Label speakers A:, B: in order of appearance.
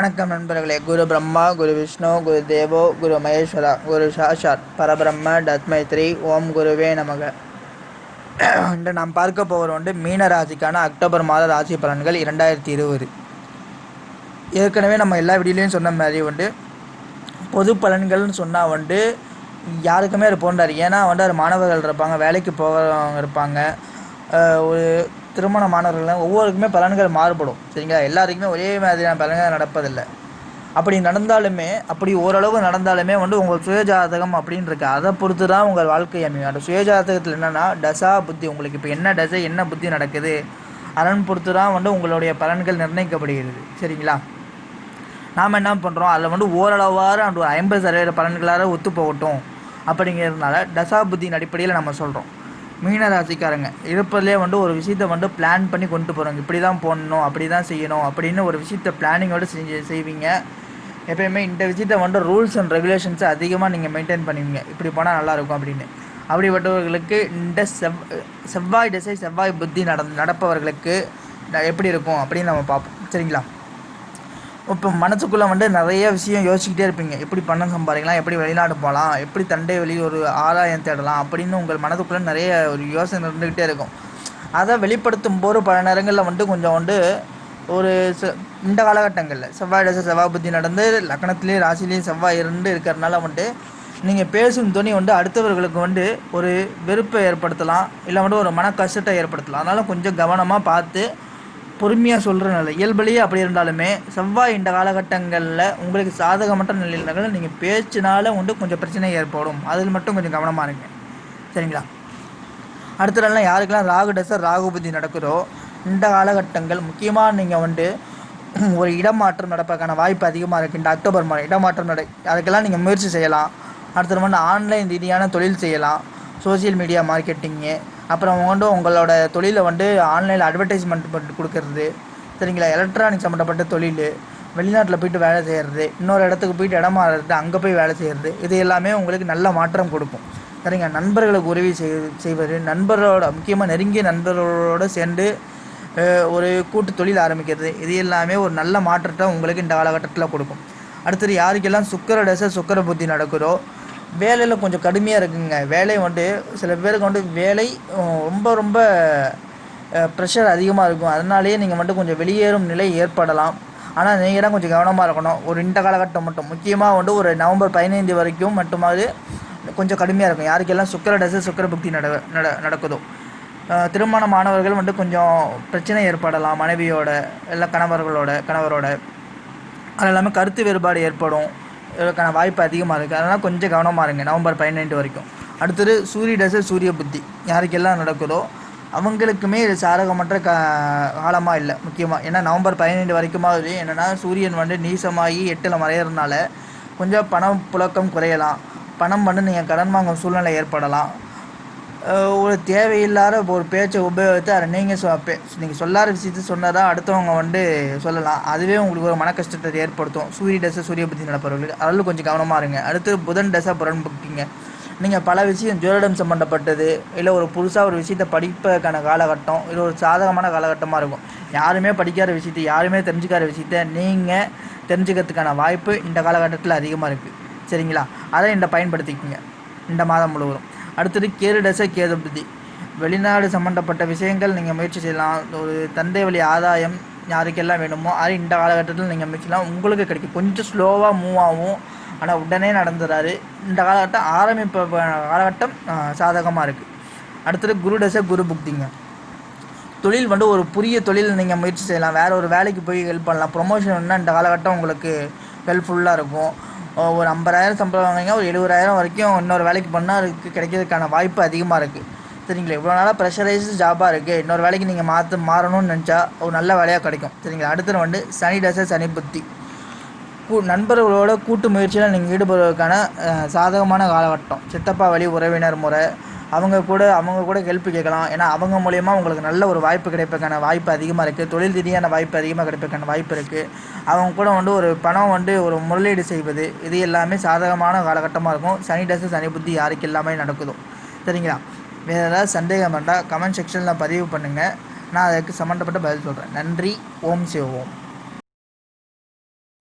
A: வணக்கம் நண்பர்களே. குரு பிரம்மா குரு விஷ்ணு குரு தேவோ குரு மகேஸ்வரா குரு சாஷாத் பரபிரம்ம தத்மைத்ரி ஓம் குருவே நமக. இன்று நாம் பார்க்க போகிற வந்து மீன ராசிக்கான அக்டோபர் மாத ராசி பலன்கள் இரண்டாயிரத்தி இருபது. ஏற்கனவே நம்ம எல்லா வீடியோலையும் சொன்ன மாதிரி வந்து பொது பலன்கள்னு சொன்னால் வந்து யாருக்குமே அது போன்றார் ஏன்னா வந்து அது மாணவர்கள் இருப்பாங்க வேலைக்கு போகிறவங்க இருப்பாங்க. ஒரு திருமணமானவர்கள் ஒவ்வொருக்குமே பலன்கள் மாறுபடும் சரிங்களா? எல்லாருக்குமே ஒரே மாதிரியான பலன்கள் நடப்பதில்லை. அப்படி நடந்தாலுமே அப்படி ஓரளவு நடந்தாலுமே வந்து உங்கள் சுயஜாதகம் அப்படின்னு இருக்கு அதை பொறுத்து தான் உங்கள் வாழ்க்கை அமையும். அந்த சுயஜாதகத்தில் என்னென்னா டசா புத்தி. உங்களுக்கு இப்போ என்ன டசை என்ன புத்தி நடக்குது? அதன் பொறுத்து தான் வந்து உங்களுடைய பலன்கள் நிர்ணயிக்கப்படுகிறது சரிங்களா? நாம் என்ன பண்ணுறோம் அதில் வந்து ஓரளவாறு அந்த ஒரு ஐம்பது சதவீத பலன்களாக ஒத்து போகட்டும். அப்படிங்கிறதுனால தசா புத்தியின் அடிப்படையில் நம்ம சொல்கிறோம் மீன ராசிக்காரங்க இருப்பதிலே வந்து ஒரு விஷயத்தை வந்து பிளான் பண்ணி கொண்டு போகிறாங்க இப்படி தான் போடணும் அப்படி தான் செய்யணும் அப்படின்னு ஒரு விஷயத்தை பிளானிங்கோடு செஞ்சு செய்வீங்க. எப்பயுமே இந்த விஷயத்தை வந்து ரூல்ஸ் அண்ட் ரெகுலேஷன்ஸை அதிகமாக நீங்கள் மெயின்டைன் பண்ணுவீங்க. இப்படி போனால் நல்லாயிருக்கும் அப்படின்னு. அப்படிப்பட்டவர்களுக்கு இந்த செவ் செவ்வாய் திசை செவ்வாய் புத்தி நட நடப்பவர்களுக்கு எப்படி இருக்கும் அப்படின்னு நம்ம பார்ப்போம். சரிங்களா? இப்போ மனசுக்குள்ளே வந்து நிறைய விஷயம் யோசிச்சுக்கிட்டே இருப்பீங்க. எப்படி பணம் சம்பாதிக்கலாம் எப்படி வெளிநாடு போகலாம் எப்படி தண்டை வெளி ஒரு ஆதாயம் தேடலாம் அப்படின்னு உங்கள் மனதுக்குள்ளே நிறைய ஒரு யோசனை இருந்துக்கிட்டே இருக்கும். அதை வெளிப்படுத்தும் போது பல நேரங்களில் வந்து கொஞ்சம் வந்து ஒரு ச- இந்த காலகட்டங்களில் செவ்வாய் தசை செவ்வாய் புத்தி நடந்து லக்னத்திலேயே ராசிலேயும் செவ்வாய் இருந்து இருக்கிறதுனால வந்து நீங்கள் பேசும் துணி வந்து அடுத்தவர்களுக்கு வந்து ஒரு வெறுப்பை ஏற்படுத்தலாம் இல்லை வந்து ஒரு மன கஷ்டத்தை ஏற்படுத்தலாம். அதனால் கொஞ்சம் கவனமாக பார்த்து பொறுமையாக சொல்கிற நிலை இயல்புலேயே அப்படி இருந்தாலுமே செவ்வாய் இந்த காலகட்டங்களில் உங்களுக்கு சாதகமற்ற நிலையில் இருந்தாலும் நீங்கள் பேச்சினால வந்து கொஞ்சம் பிரச்சனை ஏற்படும். அதில் மட்டும் கொஞ்சம் கவனமாக இருங்க. சரிங்களா? அடுத்த நாள்லாம் யாருக்கெல்லாம் ராகு டசர் ராகுபதி நடக்குதோ இந்த காலகட்டங்கள் முக்கியமாக நீங்கள் வந்து ஒரு இடமாற்றம் நடப்பதற்கான வாய்ப்பு அதிகமாக இருக்குது இந்த அக்டோபர் மாதம் இடமாற்றம் நட அதுக்கெல்லாம் நீங்கள் முயற்சி செய்யலாம். அடுத்தது வந்து ஆன்லைன் ரீதியான தொழில் செய்யலாம். சோஷியல் மீடியா மார்க்கெட்டிங்கு அப்புறம் வந்து உங்களோட தொழிலை வந்து ஆன்லைனில் அட்வர்டைஸ்மெண்ட் பண்ணி கொடுக்கறது. சரிங்களா? எலக்ட்ரானிக் சம்மந்தப்பட்ட தொழில். வெளிநாட்டில் போயிட்டு வேலை செய்கிறது இன்னொரு இடத்துக்கு போயிட்டு இடம் மாறுறது. அங்கே போய் வேலை செய்கிறது இது எல்லாமே உங்களுக்கு நல்ல மாற்றம் கொடுக்கும். சரிங்க? நண்பர்களுக்கு உதவி செய் செய்வது. நண்பரோட முக்கியமாக நெருங்கிய நண்பர்களோடு சேர்ந்து ஒரு கூட்டு தொழில் ஆரம்பிக்கிறது. இது எல்லாமே ஒரு நல்ல மாற்றத்தை உங்களுக்கு இந்த காலகட்டத்தில் கொடுக்கும். அடுத்தது யாருக்கெல்லாம் சுக்கர தசை சுக்கர புத்தி நடக்குதோ வேலையில் கொஞ்சம் கடுமையாக இருக்குங்க. வேலை வந்து சில பேருக்கு வந்து வேலை ரொம்ப ரொம்ப ப்ரெஷர் அதிகமாக இருக்கும். அதனாலேயே நீங்கள் மட்டும் கொஞ்சம் வெளியேறும் நிலை ஏற்படலாம். ஆனால் நீங்கள் தான் கொஞ்சம் கவனமாக இருக்கணும். ஒரு இந்த காலகட்டம் மட்டும். முக்கியமாக வந்து ஒரு நவம்பர் பதினைந்து வரைக்கும் மட்டுமாவது கொஞ்சம் கடுமையாக இருக்கும். யாருக்கெல்லாம் சுக்கர டசு சுக்கர புக்தி நட நட நடக்குதோ. திருமண திருமணமானவர்கள் வந்து கொஞ்சம் பிரச்சனை ஏற்படலாம். மனைவியோட இல்லை கணவர்களோட கணவரோட. அது இல்லாமல் கருத்து வேறுபாடு ஏற்படும். இதற்கான வாய்ப்பு அதிகமாக இருக்குது அதனால் கொஞ்சம் கவனமாக இருங்க. நவம்பர் பதினெட்டு வரைக்கும். அடுத்தது சூரிய தசை சூரிய புத்தி. யாருக்கெல்லாம் நடக்குதோ அவங்களுக்குமே இது சாரகமற்ற கா காலமாக இல்லை முக்கியமாக ஏன்னா நவம்பர் பதினெண்டு வரைக்குமாவது என்னென்னா சூரியன் வந்து நீசமாகி எட்டில் மறையிறதுனால கொஞ்சம் பணம் புழக்கம் குறையலாம். பணம் வந்து நீங்கள் கடன் வாங்கும் சூழ்நிலை ஏற்படலாம். ஒரு தேவையில்லாத ஒரு பேச்சை உபயோகித்து அதை நீங்கள் சொ நீங்கள் சொல்லாத விஷயத்தை சொன்னால் தான் அடுத்தவங்க வந்து சொல்லலாம். அதுவே உங்களுக்கு ஒரு மன கஷ்டத்தை ஏற்படுத்தும். சூரிய தசை சூரிய புத்தி நடப்பவர்களுக்கு. அதில் கொஞ்சம் கவனமாக இருங்க. அடுத்து புதன் தசை புறன் புக்கிங்க நீங்கள் பல விஷயம் ஜோதிடம் சம்மந்தப்பட்டது இல்லை ஒரு புதுசாக ஒரு விஷயத்தை படிப்பதற்கான காலகட்டம் இது ஒரு சாதகமான காலகட்டமாக இருக்கும். யாருமே படிக்காத விஷயத்தை யாருமே தெரிஞ்சுக்காத விஷயத்த நீங்கள் தெரிஞ்சுக்கிறதுக்கான வாய்ப்பு இந்த காலகட்டத்தில் அதிகமாக இருக்குது சரிங்களா? அதை இந்த பயன்படுத்திக்கிங்க. இந்த மாதம் முழுவதும். அடுத்தது கேது டசை கேது புத்தி வெளிநாடு சம்மந்தப்பட்ட விஷயங்கள் நீங்கள் முயற்சி செய்யலாம். ஒரு தந்தை வழி ஆதாயம் யாருக்கெல்லாம் வேணுமோ அது இந்த காலகட்டத்தில் நீங்கள் முயற்சிலாம் உங்களுக்கு கிடைக்கும். கொஞ்சம் ஸ்லோவாக மூவ் ஆகும். ஆனால் உடனே நடந்துறாரு இந்த காலகட்டம் ஆரம்பிப்ப காலகட்டம் சாதகமாக இருக்குது அடுத்தது குரு டசை குரு புக்திங்க. தொழில் வந்து ஒரு புதிய தொழில் நீங்கள் முயற்சி செய்யலாம். வேறு ஒரு வேலைக்கு போய் ஹெல்ப் பண்ணலாம். ப்ரொமோஷன்னா இந்த காலகட்டம் உங்களுக்கு ஹெல்ப்ஃபுல்லாக இருக்கும். ஒரு ஐம்பதாயிரம் சம்பளம் வாங்குறீங்க ஒரு எழுபதாயிரம் வரைக்கும் இன்னொரு வேலைக்கு பண்ணால் அதுக்கு கிடைக்கிறதுக்கான வாய்ப்பு அதிகமாக இருக்குது சரிங்களா? இவ்வளோ நாளாக ப்ரெஷரைஸ் ஜாபாக இருக்குது இன்னொரு வேலைக்கு நீங்கள் மாற்ற மாறணும்னு நினச்சா ஒரு நல்ல வேலையாக கிடைக்கும். சரிங்களா? அடுத்தது வந்து சனி தசை சனி புத்தி. கூ நண்பர்களோட கூட்டு முயற்சியில் நீங்கள் ஈடுபடுவதற்கான சாதகமான காலகட்டம். சித்தப்பா வழி உறவினர் முறை அவங்க கூட அவங்க கூட ஹெல்ப் கேட்கலாம். ஏன்னா அவங்க மூலயமா உங்களுக்கு நல்ல ஒரு வாய்ப்பு கிடைப்பதுக்கான வாய்ப்பு அதிகமாக இருக்குது தொழில் ரீதியான வாய்ப்பு அதிகமாக கிடைப்பதுக்கான வாய்ப்பு இருக்குது அவங்க கூட வந்து ஒரு பணம் வந்து ஒரு முதலீடு செய்வது இது எல்லாமே சாதகமான காலகட்டமாக இருக்கும். சனி டசு சனி புத்தி யாருக்கு எல்லாமே நடக்குதோ. சரிங்களா? வேறு ஏதாவது சந்தேகம் வேண்டாம் கமெண்ட் செக்ஷனில் பதிவு பண்ணுங்கள் நான் அதுக்கு சம்மந்தப்பட்ட பதில் சொல்கிறேன் நன்றி. ஓம் சிவ ஓம்.